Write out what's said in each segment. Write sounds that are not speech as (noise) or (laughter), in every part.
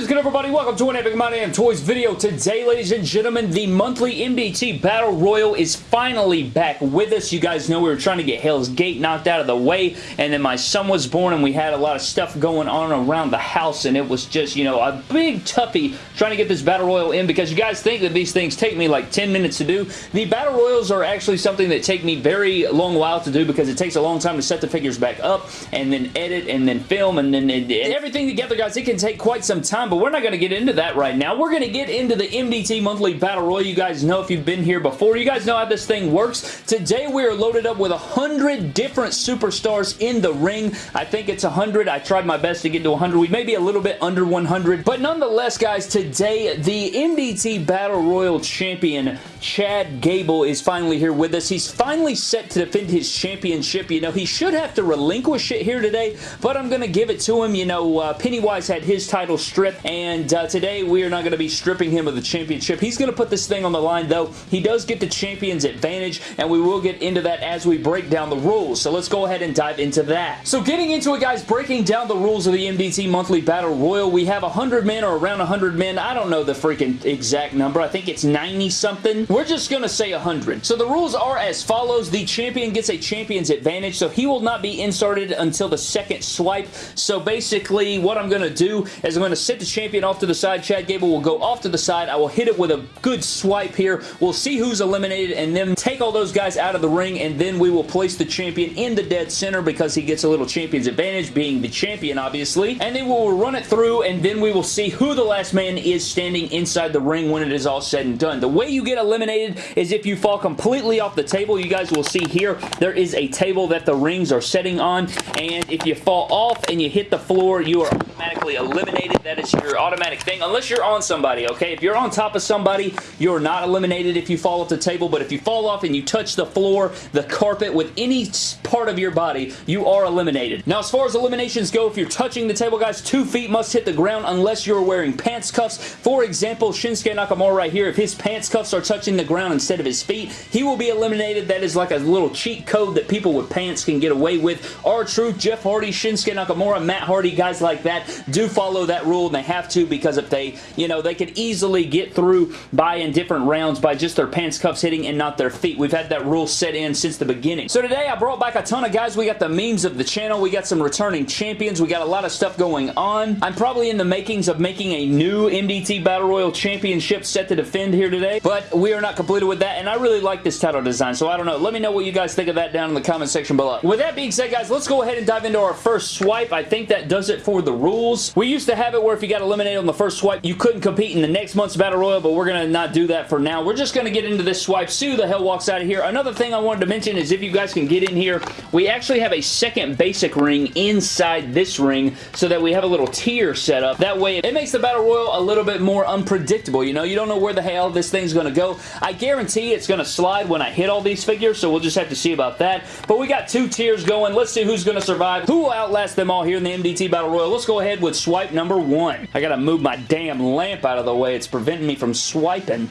is everybody? Welcome to an Epic My Damn Toys video. Today, ladies and gentlemen, the monthly MDT Battle Royal is finally back with us. You guys know we were trying to get Hell's Gate knocked out of the way, and then my son was born, and we had a lot of stuff going on around the house, and it was just, you know, a big toughie trying to get this Battle Royal in because you guys think that these things take me like 10 minutes to do. The Battle Royals are actually something that take me very long while to do because it takes a long time to set the figures back up, and then edit, and then film, and then and everything together, guys. It can take quite some time, but we're not going to get into that right now. We're going to get into the MDT Monthly Battle Royal. You guys know if you've been here before. You guys know how this thing works. Today, we are loaded up with a 100 different superstars in the ring. I think it's 100. I tried my best to get to 100. We may be a little bit under 100, but nonetheless, guys, today, the MDT Battle Royal Champion, Chad Gable, is finally here with us. He's finally set to defend his championship. You know, he should have to relinquish it here today, but I'm going to give it to him. You know, uh, Pennywise had his title stripped, and uh, today we are not going to be stripping him of the championship. He's going to put this thing on the line, though. He does get the champion's advantage, and we will get into that as we break down the rules. So let's go ahead and dive into that. So getting into it, guys, breaking down the rules of the MDT Monthly Battle Royal, we have 100 men or around 100 men. I don't know the freaking exact number. I think it's 90-something. We're just going to say 100. So the rules are as follows. The champion gets a champion's advantage, so he will not be inserted until the second swipe. So basically, what I'm going to do is I'm going to set the champion off to the side. Chad Gable will go off to the side. I will hit it with a good swipe here. We'll see who's eliminated and then take all those guys out of the ring and then we will place the champion in the dead center because he gets a little champion's advantage being the champion obviously. And then we'll run it through and then we will see who the last man is standing inside the ring when it is all said and done. The way you get eliminated is if you fall completely off the table. You guys will see here there is a table that the rings are setting on and if you fall off and you hit the floor you are automatically eliminated. That is your automatic thing unless you're on somebody, okay? If you're on top of somebody, you're not eliminated if you fall off the table, but if you fall off and you touch the floor, the carpet with any part of your body, you are eliminated. Now, as far as eliminations go, if you're touching the table, guys, two feet must hit the ground unless you're wearing pants cuffs. For example, Shinsuke Nakamura right here, if his pants cuffs are touching the ground instead of his feet, he will be eliminated. That is like a little cheat code that people with pants can get away with. R-Truth Jeff Hardy, Shinsuke Nakamura, Matt Hardy, guys like that do follow that rule and they have to because if they, you know, they could easily get through by in different rounds by just their pants cuffs hitting and not their feet. We've had that rule set in since the beginning. So today I brought back a ton of guys. We got the memes of the channel. We got some returning champions. We got a lot of stuff going on. I'm probably in the makings of making a new MDT Battle Royal Championship set to defend here today, but we are not completed with that, and I really like this title design, so I don't know. Let me know what you guys think of that down in the comment section below. With that being said, guys, let's go ahead and dive into our first swipe. I think that does it for the rules. We used to have it where if you got eliminated on the first swipe, you couldn't compete in the next month's Battle Royal, but we're going to not do that for now. We're just going to get into this swipe. Who the hell walks out of here. Another thing I wanted to mention is if you guys can get in here, we actually have a second basic ring inside this ring so that we have a little tier set up. That way, it makes the Battle Royal a little bit more unpredictable. You know, you don't know where the hell this thing's going to go. I guarantee it's going to slide when I hit all these figures, so we'll just have to see about that. But we got two tiers going. Let's see who's going to survive. Who will outlast them all here in the MDT Battle Royal? Let's go ahead with swipe number one. I got to move my damn lamp out of the way. It's preventing me from swiping.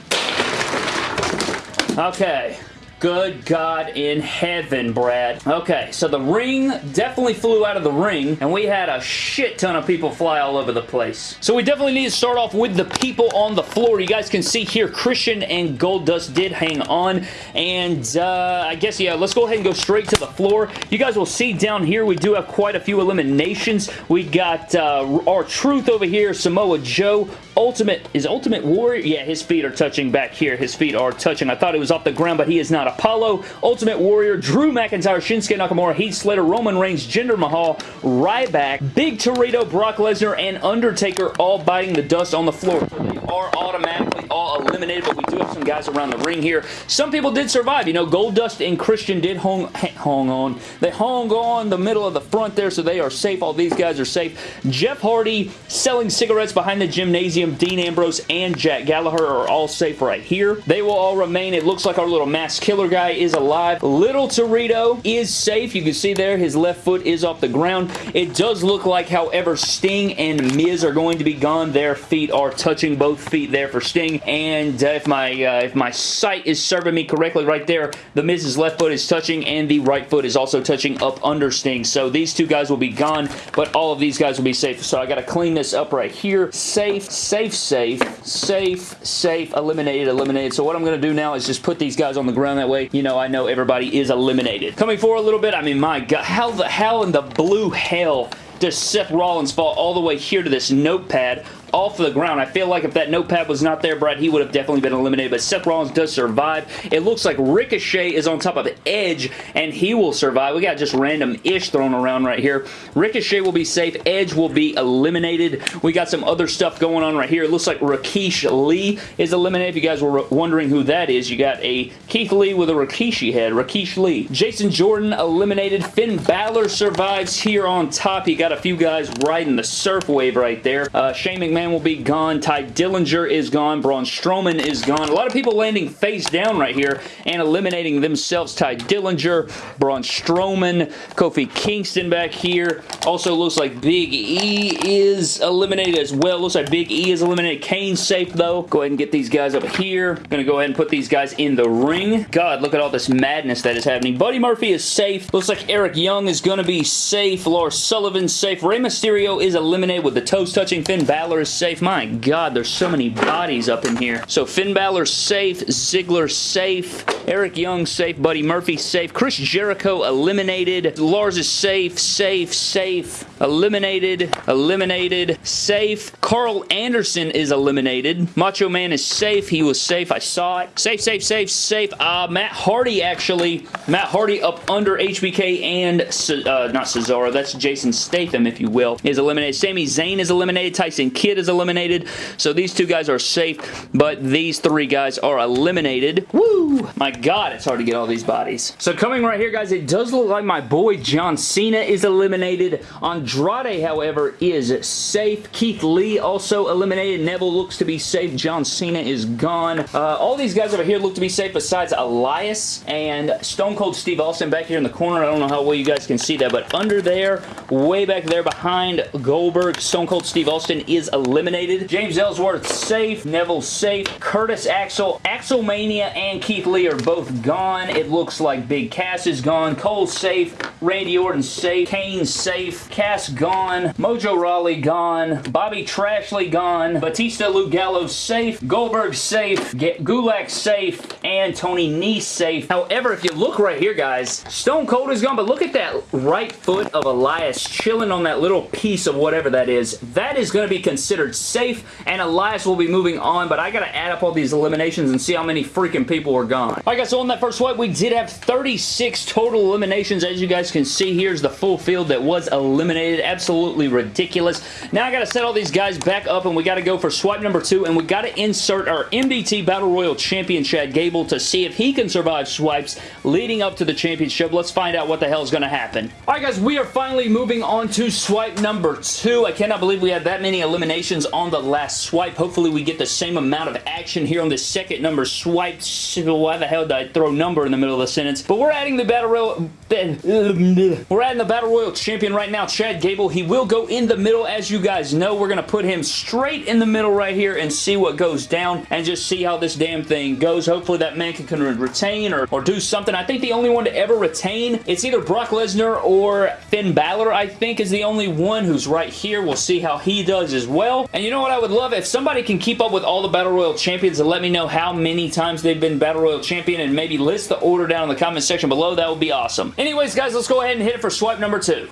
Okay. Good God in heaven, Brad. Okay, so the ring definitely flew out of the ring, and we had a shit ton of people fly all over the place. So we definitely need to start off with the people on the floor. You guys can see here, Christian and Goldust did hang on, and uh, I guess, yeah, let's go ahead and go straight to the floor. You guys will see down here, we do have quite a few eliminations. We got uh, R-Truth over here, Samoa Joe, Ultimate, is Ultimate Warrior? Yeah, his feet are touching back here. His feet are touching. I thought it was off the ground, but he is not. Apollo, Ultimate Warrior, Drew McIntyre, Shinsuke Nakamura, Heath Slater, Roman Reigns, Jinder Mahal, Ryback, Big Torito, Brock Lesnar, and Undertaker all biting the dust on the floor. So they are automatically all eliminated, but we do have some guys around the ring here. Some people did survive. You know, Goldust and Christian did hung, hung on. They hung on the middle of the front there, so they are safe. All these guys are safe. Jeff Hardy selling cigarettes behind the gymnasium. Dean Ambrose and Jack Gallagher are all safe right here. They will all remain. It looks like our little mass killer guy is alive. Little Torito is safe. You can see there his left foot is off the ground. It does look like, however, Sting and Miz are going to be gone. Their feet are touching both feet there for Sting. and uh, if my uh, if my sight is serving me correctly right there, The Miz's left foot is touching, and the right foot is also touching up under Sting. So these two guys will be gone, but all of these guys will be safe. So I got to clean this up right here. Safe, safe, safe, safe, safe, eliminated, eliminated. So what I'm going to do now is just put these guys on the ground. That way, you know, I know everybody is eliminated. Coming forward a little bit, I mean, my God, how the hell in the blue hell does Seth Rollins fall all the way here to this notepad off the ground. I feel like if that notepad was not there, Brad, he would have definitely been eliminated, but Seth Rollins does survive. It looks like Ricochet is on top of Edge, and he will survive. We got just random-ish thrown around right here. Ricochet will be safe. Edge will be eliminated. We got some other stuff going on right here. It looks like Rikishi Lee is eliminated. If you guys were wondering who that is, you got a Keith Lee with a Rikishi head. Rikishi Lee. Jason Jordan eliminated. Finn Balor survives here on top. He got a few guys riding the surf wave right there. Uh, Shane McMahon Will be gone. Tye Dillinger is gone. Braun Strowman is gone. A lot of people landing face down right here and eliminating themselves. Tye Dillinger, Braun Strowman, Kofi Kingston back here. Also looks like Big E is eliminated as well. Looks like Big E is eliminated. Kane's safe though. Go ahead and get these guys up here. Gonna go ahead and put these guys in the ring. God, look at all this madness that is happening. Buddy Murphy is safe. Looks like Eric Young is gonna be safe. Lars Sullivan's safe. Rey Mysterio is eliminated with the toes touching. Finn Balor is safe. My God, there's so many bodies up in here. So Finn Balor safe, Ziggler safe, Eric Young safe, Buddy Murphy safe, Chris Jericho eliminated, Lars is safe, safe, safe, eliminated, eliminated, safe. Karl Anderson is eliminated. Macho Man is safe. He was safe. I saw it. Safe, safe, safe, safe. Uh, Matt Hardy, actually. Matt Hardy up under HBK and, uh, not Cesaro, that's Jason Statham, if you will, is eliminated. Sami Zayn is eliminated. Tyson Kidd is eliminated. So these two guys are safe, but these three guys are eliminated. Woo! My God, it's hard to get all these bodies. So coming right here, guys, it does look like my boy John Cena is eliminated. Andrade, however, is safe. Keith Lee also eliminated. Neville looks to be safe. John Cena is gone. Uh, all these guys over here look to be safe besides Elias and Stone Cold Steve Austin back here in the corner. I don't know how well you guys can see that, but under there, way back there behind Goldberg, Stone Cold Steve Austin is eliminated. James Ellsworth safe. Neville safe. Curtis Axel, Axelmania, and Keith Lee are both gone. It looks like Big Cass is gone. Cole safe. Randy Orton safe. Kane safe. Cass gone. Mojo Rawley gone. Bobby Trashley gone. Batista Luke Gallows safe. Goldberg safe. Gulak safe. And Tony Nese safe. However, if you look right here, guys, Stone Cold is gone, but look at that right foot of Elias chilling on that little piece of whatever that is. That is going to be considered safe, and Elias will be moving on, but I gotta add up all these eliminations and see how many freaking people are gone. Alright guys, so on that first swipe, we did have 36 total eliminations. As you guys can see, here's the full field that was eliminated. Absolutely ridiculous. Now I gotta set all these guys back up, and we gotta go for swipe number two, and we gotta insert our MDT Battle Royal Champion Chad Gable to see if he can survive swipes leading up to the championship. Let's find out what the hell is gonna happen. Alright guys, we are finally moving on to swipe number two. I cannot believe we had that many eliminations on the last swipe. Hopefully we get the same amount of action here on the second number swipe. Why the hell did I throw number in the middle of the sentence? But we're adding the Battle Royal... (laughs) We're adding the Battle Royal champion right now, Chad Gable. He will go in the middle. As you guys know, we're going to put him straight in the middle right here and see what goes down and just see how this damn thing goes. Hopefully that man can, can retain or, or do something. I think the only one to ever retain, it's either Brock Lesnar or Finn Balor, I think, is the only one who's right here. We'll see how he does as well. And you know what I would love? If somebody can keep up with all the Battle Royal champions and let me know how many times they've been Battle Royal champion and maybe list the order down in the comment section below, that would be awesome. Anyways, guys, let's go ahead and hit it for swipe number two.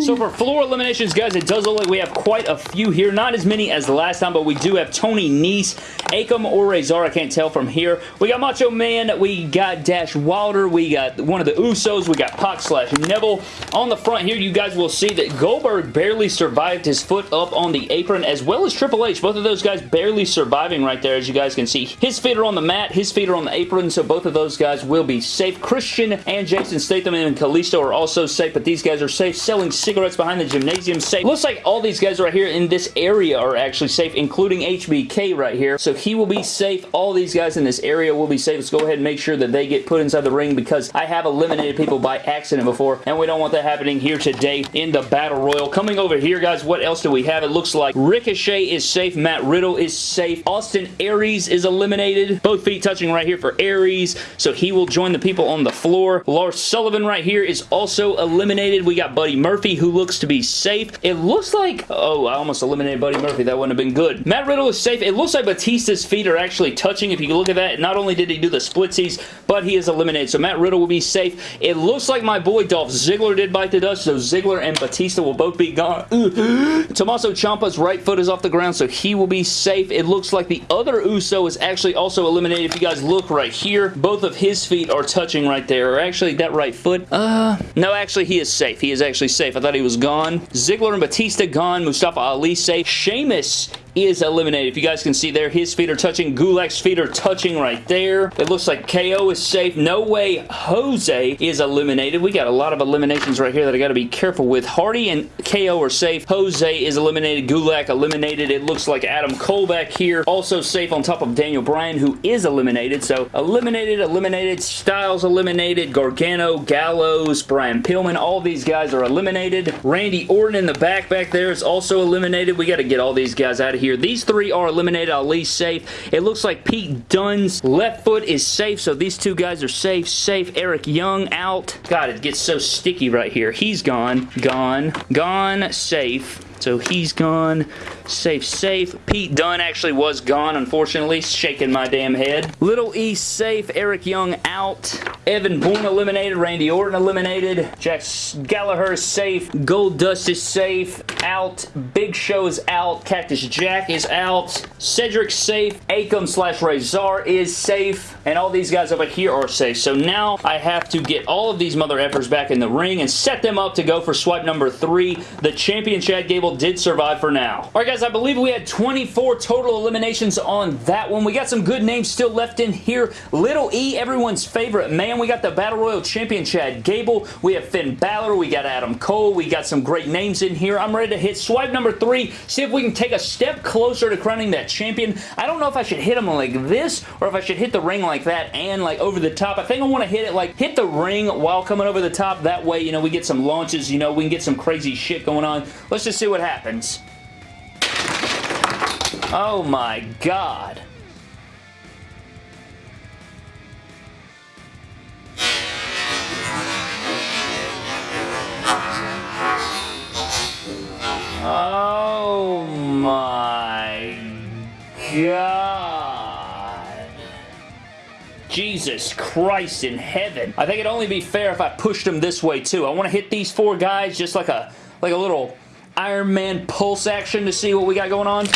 So for floor eliminations, guys, it does look like we have quite a few here. Not as many as last time, but we do have Tony Nese, Akam or Razor. I can't tell from here. We got Macho Man. We got Dash Wilder. We got one of the Usos. We got Pac slash Neville. On the front here, you guys will see that Goldberg barely survived his foot up on the apron, as well as Triple H. Both of those guys barely surviving right there, as you guys can see. His feet are on the mat. His feet are on the apron, so both of those guys will be safe. Christian and Jason Statham and Kalisto are also safe, but these guys are safe. Selling cigarettes behind the gymnasium safe. Looks like all these guys right here in this area are actually safe, including HBK right here. So he will be safe. All these guys in this area will be safe. Let's go ahead and make sure that they get put inside the ring because I have eliminated people by accident before, and we don't want that happening here today in the Battle Royal. Coming over here, guys, what else do we have? It looks like Ricochet is safe. Matt Riddle is safe. Austin Aries is eliminated. Both feet touching right here for Aries, so he will join the people on the floor. Lars Sullivan right here is also eliminated. We got Buddy Murphy, who looks to be safe. It looks like... Oh, I almost eliminated Buddy Murphy. That wouldn't have been good. Matt Riddle is safe. It looks like Batista's feet are actually touching. If you look at that, not only did he do the splitsies, but he is eliminated. So Matt Riddle will be safe. It looks like my boy Dolph Ziggler did bite the dust, so Ziggler and Batista will both be gone. (gasps) Tommaso Ciampa's right foot is off the ground, so he will be safe. It looks like the other Uso is actually also eliminated. If you guys look right here, both of his feet are touching right there. Or actually, that right foot. Uh, no, actually, he is safe. He is actually safe. I thought he was gone. Ziggler and Batista gone. Mustafa Ali safe. Sheamus is eliminated. If you guys can see there, his feet are touching. Gulak's feet are touching right there. It looks like KO is safe. No way Jose is eliminated. We got a lot of eliminations right here that I got to be careful with. Hardy and KO are safe. Jose is eliminated. Gulak eliminated. It looks like Adam Cole back here also safe on top of Daniel Bryan who is eliminated. So eliminated, eliminated. Styles eliminated. Gargano, Gallows, Brian Pillman. All these guys are eliminated. Randy Orton in the back back there is also eliminated. We got to get all these guys out of here. These three are eliminated, at least safe. It looks like Pete Dunne's left foot is safe, so these two guys are safe. Safe. Eric Young out. God, it gets so sticky right here. He's gone. Gone. Gone. Safe. So he's gone. Safe, safe. Pete Dunne actually was gone, unfortunately. Shaking my damn head. Little E safe. Eric Young out. Evan Bourne eliminated. Randy Orton eliminated. Jack Gallagher safe. Goldust is safe. Out. Big Show is out. Cactus Jack is out. Cedric safe. Akam slash Razor is safe. And all these guys over here are safe. So now I have to get all of these mother effers back in the ring and set them up to go for swipe number three. The champion Chad Gable did survive for now. Alright guys, I believe we had 24 total eliminations on that one. We got some good names still left in here. Little E, everyone's favorite man. We got the Battle Royal Champion Chad Gable. We have Finn Balor. We got Adam Cole. We got some great names in here. I'm ready to hit swipe number three. See if we can take a step closer to crowning that champion. I don't know if I should hit him like this or if I should hit the ring like that and like over the top. I think I want to hit it like hit the ring while coming over the top. That way, you know, we get some launches. You know, we can get some crazy shit going on. Let's just see what happens. Oh my god. Oh my god. Jesus Christ in heaven. I think it'd only be fair if I pushed them this way too. I want to hit these four guys just like a like a little Iron Man pulse action to see what we got going on.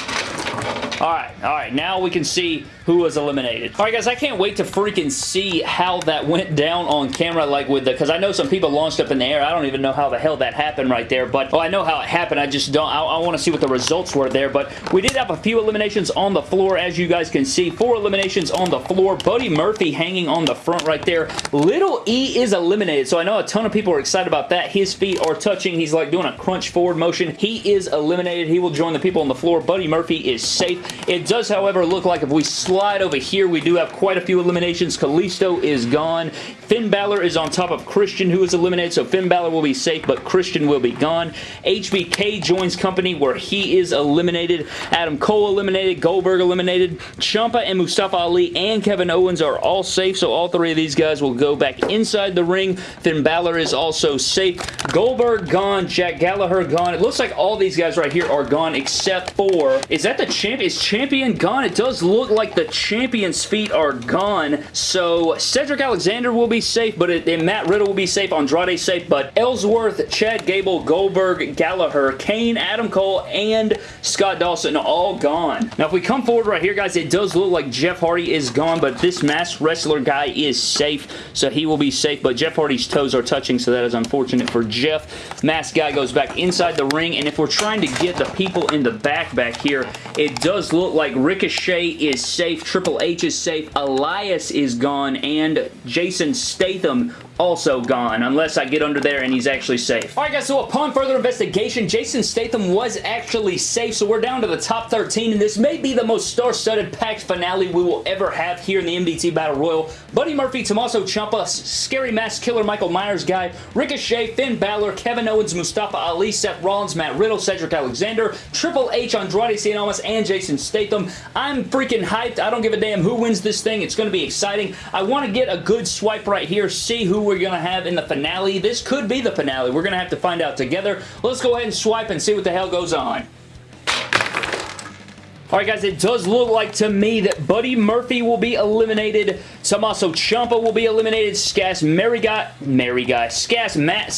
Alright, alright, now we can see who was eliminated. Alright guys, I can't wait to freaking see how that went down on camera like with the, because I know some people launched up in the air. I don't even know how the hell that happened right there, but, well, I know how it happened. I just don't, I, I want to see what the results were there, but we did have a few eliminations on the floor, as you guys can see. Four eliminations on the floor. Buddy Murphy hanging on the front right there. Little E is eliminated, so I know a ton of people are excited about that. His feet are touching. He's like doing a crunch forward motion. He is eliminated. He will join the people on the floor. Buddy Murphy is safe. It does, however, look like if we over here, we do have quite a few eliminations. Kalisto is gone. Finn Balor is on top of Christian, who is eliminated, so Finn Balor will be safe, but Christian will be gone. HBK joins company where he is eliminated. Adam Cole eliminated. Goldberg eliminated. Ciampa and Mustafa Ali and Kevin Owens are all safe, so all three of these guys will go back inside the ring. Finn Balor is also safe. Goldberg gone. Jack Gallagher gone. It looks like all these guys right here are gone except for... Is that the champ? Is champion gone? It does look like the champion's feet are gone, so Cedric Alexander will be safe, but it, and Matt Riddle will be safe, Andrade safe, but Ellsworth, Chad Gable, Goldberg, Gallagher, Kane, Adam Cole, and Scott Dawson all gone. Now, if we come forward right here, guys, it does look like Jeff Hardy is gone, but this masked wrestler guy is safe, so he will be safe, but Jeff Hardy's toes are touching, so that is unfortunate for Jeff. Masked guy goes back inside the ring, and if we're trying to get the people in the back back here, it does look like Ricochet is safe, Triple H is safe, Elias is gone, and Jason Statham also gone, unless I get under there and he's actually safe. Alright guys, so upon further investigation, Jason Statham was actually safe, so we're down to the top 13, and this may be the most star-studded packed finale we will ever have here in the MDT Battle Royal. Buddy Murphy, Tommaso Ciampa, Scary Mask Killer Michael Myers guy, Ricochet, Finn Balor, Kevin Owens, Mustafa Ali, Seth Rollins, Matt Riddle, Cedric Alexander, Triple H, Andrade Cien Almas, and Jason Statham. I'm freaking hyped. I don't give a damn who wins this thing. It's going to be exciting. I want to get a good swipe right here, see who we're going to have in the finale. This could be the finale. We're going to have to find out together. Let's go ahead and swipe and see what the hell goes on. Alright guys, it does look like to me that Buddy Murphy will be eliminated. Tommaso Ciampa will be eliminated. Guy, Mary Guy, Scass Matt,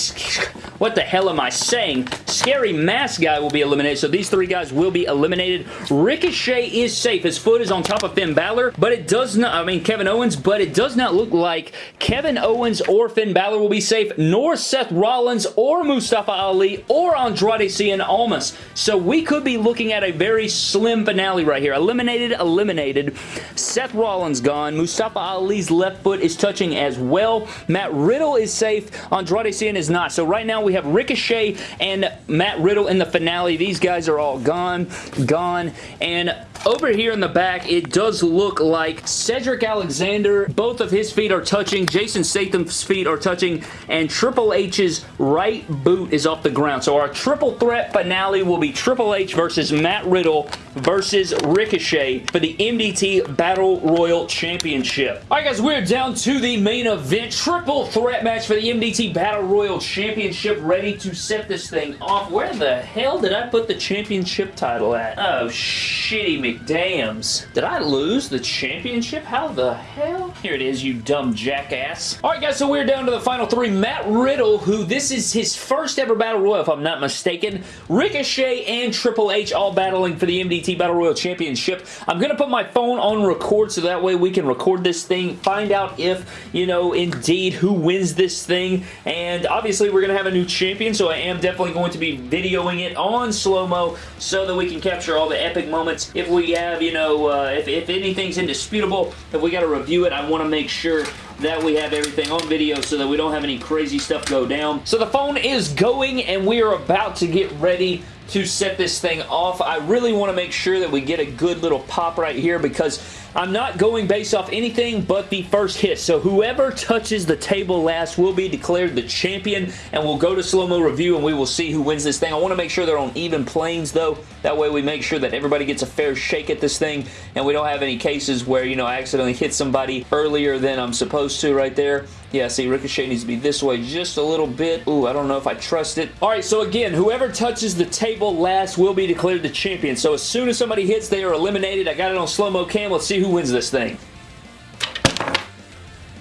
what the hell am I saying? Scary Mask Guy will be eliminated, so these three guys will be eliminated. Ricochet is safe. His foot is on top of Finn Balor, but it does not, I mean Kevin Owens, but it does not look like Kevin Owens or Finn Balor will be safe, nor Seth Rollins or Mustafa Ali or Andrade Cien Almas. So we could be looking at a very slim finale right here. Eliminated, eliminated. Seth Rollins gone. Mustafa Ali's left foot is touching as well. Matt Riddle is safe. Andrade Cien is not. So right now we have Ricochet and Matt Riddle in the finale. These guys are all gone, gone. And over here in the back, it does look like Cedric Alexander, both of his feet are touching, Jason Statham's feet are touching, and Triple H's right boot is off the ground. So our triple threat finale will be Triple H versus Matt Riddle versus Ricochet for the MDT Battle Royal Championship. Alright guys, we're down to the main event. Triple threat match for the MDT Battle Royal Championship ready to set this thing off. Where the hell did I put the championship title at? Oh, shitty McDams. Did I lose the championship? How the hell? Here it is, you dumb jackass. Alright guys, so we're down to the final three. Matt Riddle, who this is his first ever Battle Royal, if I'm not mistaken. Ricochet and Triple H all battling for the MDT Battle Royal Championship. I'm going to put my phone on record so that way we can record this thing, find out if, you know, indeed who wins this thing. And obviously we're going to have a new champion, so I am definitely going to be videoing it on slow-mo so that we can capture all the epic moments. If we have, you know, uh, if, if anything's indisputable, if we got to review it, I want to make sure that we have everything on video so that we don't have any crazy stuff go down. So the phone is going and we are about to get ready to set this thing off. I really want to make sure that we get a good little pop right here because I'm not going based off anything but the first hit. So whoever touches the table last will be declared the champion and we'll go to slow-mo review and we will see who wins this thing. I want to make sure they're on even planes though. That way we make sure that everybody gets a fair shake at this thing and we don't have any cases where, you know, I accidentally hit somebody earlier than I'm supposed to right there. Yeah, see, Ricochet needs to be this way just a little bit. Ooh, I don't know if I trust it. All right, so again, whoever touches the table last will be declared the champion. So as soon as somebody hits, they are eliminated. I got it on slow-mo cam. Let's see who wins this thing.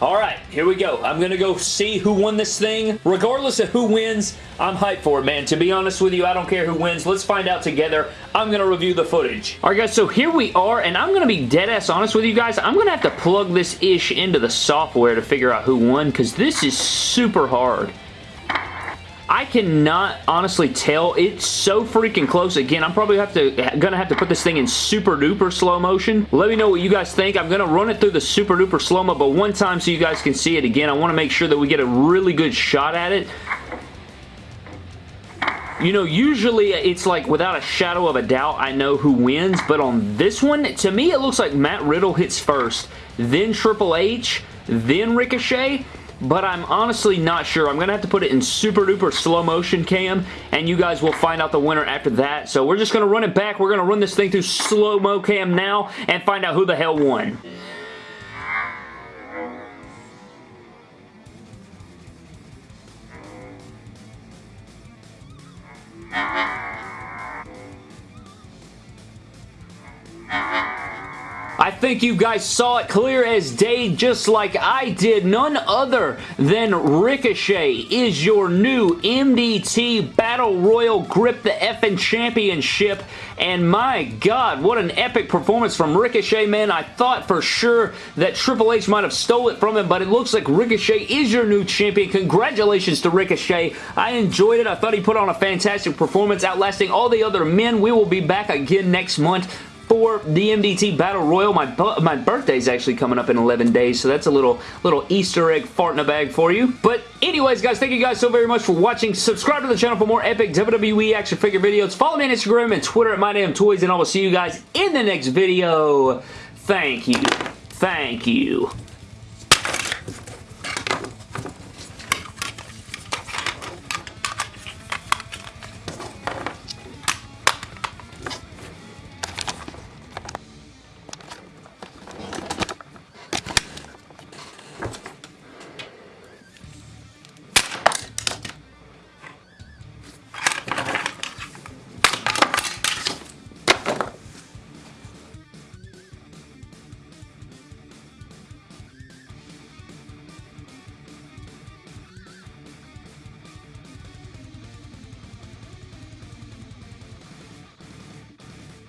Alright, here we go. I'm going to go see who won this thing. Regardless of who wins, I'm hyped for it, man. To be honest with you, I don't care who wins. Let's find out together. I'm going to review the footage. Alright, guys, so here we are, and I'm going to be dead-ass honest with you guys. I'm going to have to plug this ish into the software to figure out who won, because this is super hard. I cannot honestly tell. It's so freaking close. Again, I'm probably have to gonna have to put this thing in super duper slow motion. Let me know what you guys think. I'm gonna run it through the super duper slow mo, but one time so you guys can see it again. I want to make sure that we get a really good shot at it. You know, usually it's like without a shadow of a doubt, I know who wins, but on this one, to me, it looks like Matt Riddle hits first, then Triple H, then Ricochet, but I'm honestly not sure. I'm going to have to put it in super duper slow motion cam, and you guys will find out the winner after that. So we're just going to run it back. We're going to run this thing through slow mo cam now and find out who the hell won. Think you guys saw it clear as day just like I did. None other than Ricochet is your new MDT Battle Royal Grip the Effin' Championship. And my God, what an epic performance from Ricochet, man. I thought for sure that Triple H might have stole it from him, but it looks like Ricochet is your new champion. Congratulations to Ricochet. I enjoyed it. I thought he put on a fantastic performance, outlasting all the other men. We will be back again next month for the MDT Battle Royal. My, my birthday is actually coming up in 11 days, so that's a little, little Easter egg fart in a bag for you. But anyways, guys, thank you guys so very much for watching. Subscribe to the channel for more epic WWE action figure videos. Follow me on Instagram and Twitter at MyDamnToys, and I will see you guys in the next video. Thank you. Thank you.